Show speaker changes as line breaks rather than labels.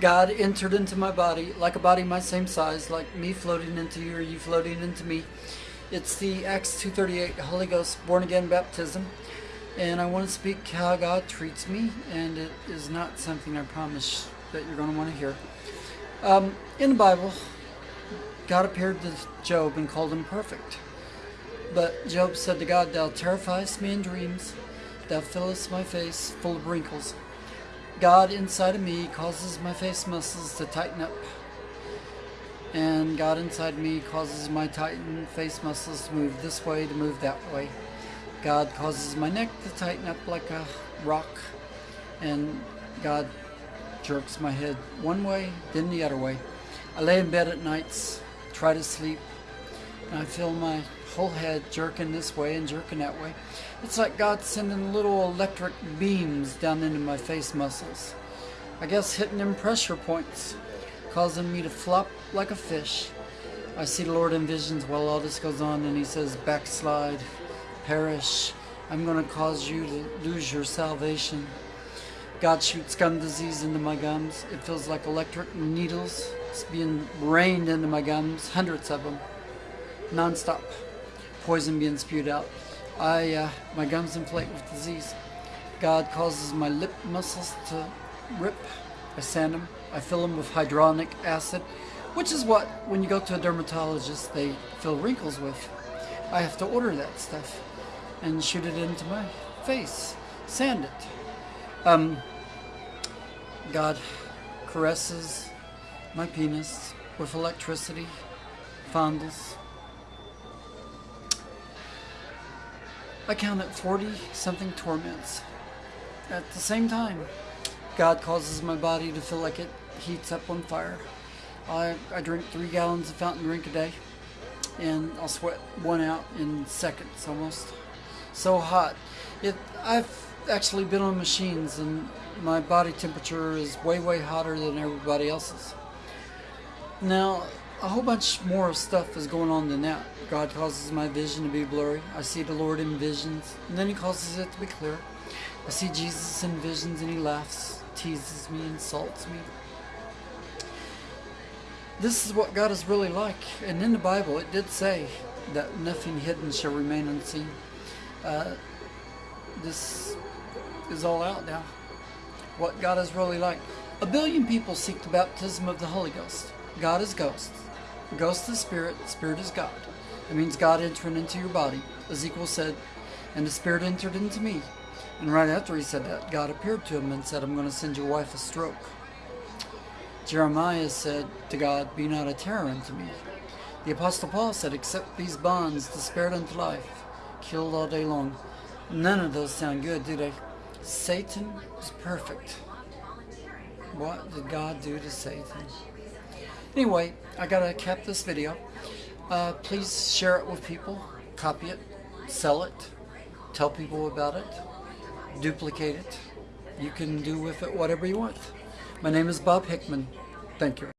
God entered into my body like a body my same size, like me floating into you or you floating into me. It's the Acts 2.38 Holy Ghost born again baptism. And I want to speak how God treats me, and it is not something I promise that you're going to want to hear. Um, in the Bible, God appeared to Job and called him perfect. But Job said to God, Thou terrifiest me in dreams, thou fillest my face full of wrinkles. God inside of me causes my face muscles to tighten up. And God inside me causes my tightened face muscles to move this way, to move that way. God causes my neck to tighten up like a rock. And God jerks my head one way, then the other way. I lay in bed at nights, try to sleep, and I feel my whole head jerking this way and jerking that way. It's like God sending little electric beams down into my face muscles. I guess hitting them pressure points, causing me to flop like a fish. I see the Lord in visions while all this goes on and he says, backslide, perish. I'm going to cause you to lose your salvation. God shoots gum disease into my gums. It feels like electric needles. It's being rained into my gums, hundreds of them, non-stop poison being spewed out. I, uh, my gums inflate with disease. God causes my lip muscles to rip. I sand them. I fill them with hyaluronic acid, which is what, when you go to a dermatologist, they fill wrinkles with. I have to order that stuff and shoot it into my face, sand it. Um, God caresses my penis with electricity, fondles, I counted 40 something torments. At the same time, God causes my body to feel like it heats up on fire. I, I drink three gallons of fountain drink a day, and I'll sweat one out in seconds almost. So hot. It, I've actually been on machines, and my body temperature is way, way hotter than everybody else's. Now, a whole bunch more stuff is going on than that. God causes my vision to be blurry. I see the Lord in visions, and then he causes it to be clear. I see Jesus in visions and he laughs, teases me, insults me. This is what God is really like. And in the Bible, it did say that nothing hidden shall remain unseen. Uh, this is all out now. What God is really like. A billion people seek the baptism of the Holy Ghost. God is ghost. Ghost is spirit, spirit is God. It means God entering into your body. Ezekiel said, and the spirit entered into me. And right after he said that, God appeared to him and said, I'm going to send your wife a stroke. Jeremiah said to God, Be not a terror unto me. The Apostle Paul said, Accept these bonds, the spirit unto life, killed all day long. None of those sound good, do they? Satan is perfect. What did God do to Satan? Anyway, I gotta cap this video. Uh, please share it with people, copy it, sell it, tell people about it, duplicate it. You can do with it whatever you want. My name is Bob Hickman. Thank you.